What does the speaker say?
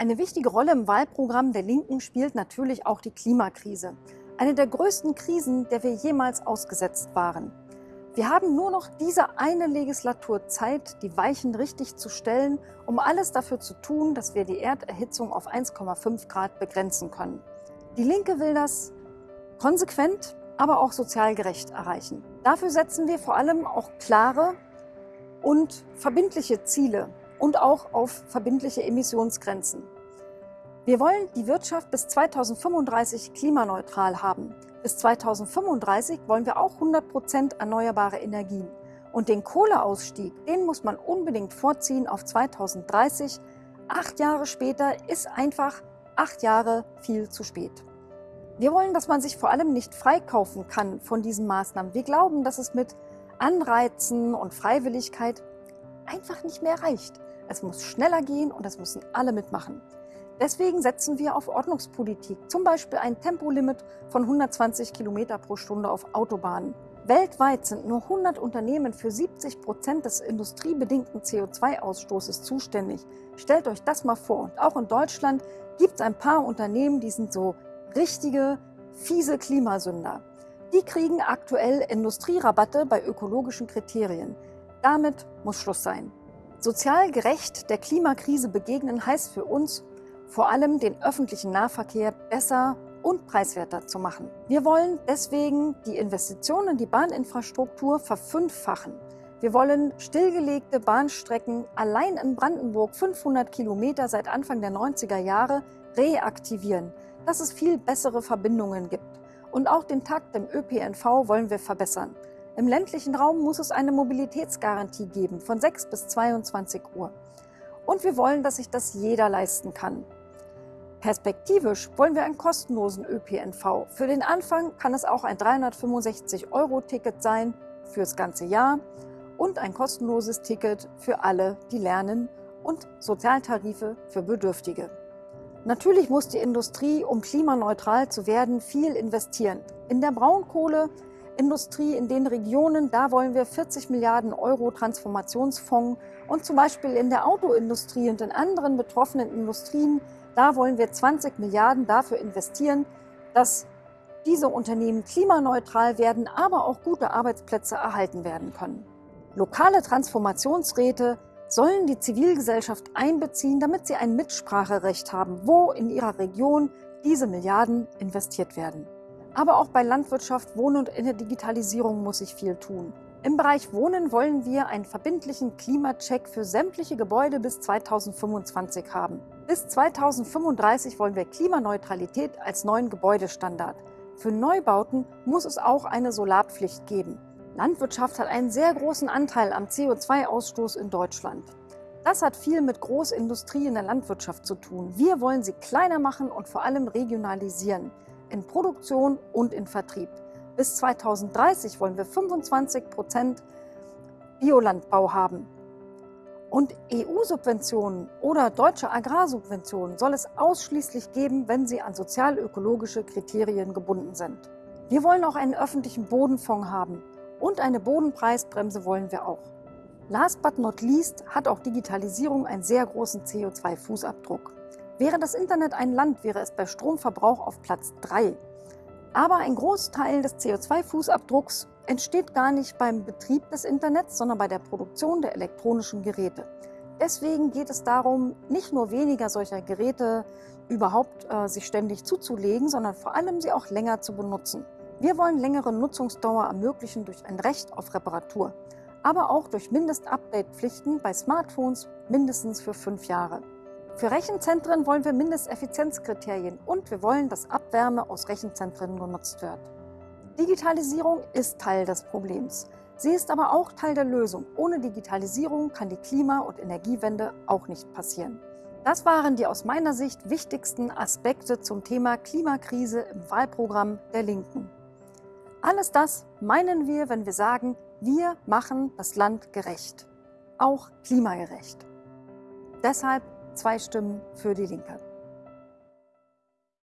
Eine wichtige Rolle im Wahlprogramm der Linken spielt natürlich auch die Klimakrise. Eine der größten Krisen, der wir jemals ausgesetzt waren. Wir haben nur noch diese eine Legislatur Zeit, die Weichen richtig zu stellen, um alles dafür zu tun, dass wir die Erderhitzung auf 1,5 Grad begrenzen können. Die Linke will das konsequent, aber auch sozial gerecht erreichen. Dafür setzen wir vor allem auch klare und verbindliche Ziele und auch auf verbindliche Emissionsgrenzen. Wir wollen die Wirtschaft bis 2035 klimaneutral haben. Bis 2035 wollen wir auch 100 Prozent erneuerbare Energien. Und den Kohleausstieg, den muss man unbedingt vorziehen auf 2030. Acht Jahre später ist einfach acht Jahre viel zu spät. Wir wollen, dass man sich vor allem nicht freikaufen kann von diesen Maßnahmen. Wir glauben, dass es mit Anreizen und Freiwilligkeit einfach nicht mehr reicht. Es muss schneller gehen und das müssen alle mitmachen. Deswegen setzen wir auf Ordnungspolitik, zum Beispiel ein Tempolimit von 120 km pro Stunde auf Autobahnen. Weltweit sind nur 100 Unternehmen für 70 Prozent des industriebedingten CO2-Ausstoßes zuständig. Stellt euch das mal vor. Und auch in Deutschland gibt es ein paar Unternehmen, die sind so richtige, fiese Klimasünder. Die kriegen aktuell Industrierabatte bei ökologischen Kriterien. Damit muss Schluss sein. Sozial gerecht der Klimakrise begegnen heißt für uns, vor allem den öffentlichen Nahverkehr besser und preiswerter zu machen. Wir wollen deswegen die Investitionen in die Bahninfrastruktur verfünffachen. Wir wollen stillgelegte Bahnstrecken allein in Brandenburg 500 Kilometer seit Anfang der 90er Jahre reaktivieren, dass es viel bessere Verbindungen gibt. Und auch den Takt im ÖPNV wollen wir verbessern. Im ländlichen Raum muss es eine Mobilitätsgarantie geben von 6 bis 22 Uhr. Und wir wollen, dass sich das jeder leisten kann. Perspektivisch wollen wir einen kostenlosen ÖPNV. Für den Anfang kann es auch ein 365-Euro-Ticket sein fürs ganze Jahr und ein kostenloses Ticket für alle, die lernen und Sozialtarife für Bedürftige. Natürlich muss die Industrie, um klimaneutral zu werden, viel investieren. In der Braunkohle Industrie in den Regionen, da wollen wir 40 Milliarden Euro Transformationsfonds und zum Beispiel in der Autoindustrie und in anderen betroffenen Industrien, da wollen wir 20 Milliarden dafür investieren, dass diese Unternehmen klimaneutral werden, aber auch gute Arbeitsplätze erhalten werden können. Lokale Transformationsräte sollen die Zivilgesellschaft einbeziehen, damit sie ein Mitspracherecht haben, wo in ihrer Region diese Milliarden investiert werden. Aber auch bei Landwirtschaft, Wohnen und in der Digitalisierung muss sich viel tun. Im Bereich Wohnen wollen wir einen verbindlichen Klimacheck für sämtliche Gebäude bis 2025 haben. Bis 2035 wollen wir Klimaneutralität als neuen Gebäudestandard. Für Neubauten muss es auch eine Solarpflicht geben. Landwirtschaft hat einen sehr großen Anteil am CO2-Ausstoß in Deutschland. Das hat viel mit Großindustrie in der Landwirtschaft zu tun. Wir wollen sie kleiner machen und vor allem regionalisieren in Produktion und in Vertrieb. Bis 2030 wollen wir 25 Prozent Biolandbau haben. Und EU-Subventionen oder deutsche Agrarsubventionen soll es ausschließlich geben, wenn sie an sozial-ökologische Kriterien gebunden sind. Wir wollen auch einen öffentlichen Bodenfonds haben und eine Bodenpreisbremse wollen wir auch. Last but not least hat auch Digitalisierung einen sehr großen CO2-Fußabdruck. Wäre das Internet ein Land, wäre es bei Stromverbrauch auf Platz 3. Aber ein Großteil des CO2-Fußabdrucks entsteht gar nicht beim Betrieb des Internets, sondern bei der Produktion der elektronischen Geräte. Deswegen geht es darum, nicht nur weniger solcher Geräte überhaupt äh, sich ständig zuzulegen, sondern vor allem sie auch länger zu benutzen. Wir wollen längere Nutzungsdauer ermöglichen durch ein Recht auf Reparatur, aber auch durch Mindest-Update-Pflichten bei Smartphones mindestens für fünf Jahre. Für Rechenzentren wollen wir Mindesteffizienzkriterien und wir wollen, dass Abwärme aus Rechenzentren genutzt wird. Digitalisierung ist Teil des Problems. Sie ist aber auch Teil der Lösung. Ohne Digitalisierung kann die Klima- und Energiewende auch nicht passieren. Das waren die aus meiner Sicht wichtigsten Aspekte zum Thema Klimakrise im Wahlprogramm der Linken. Alles das meinen wir, wenn wir sagen, wir machen das Land gerecht, auch klimagerecht. Deshalb zwei Stimmen für die Linke.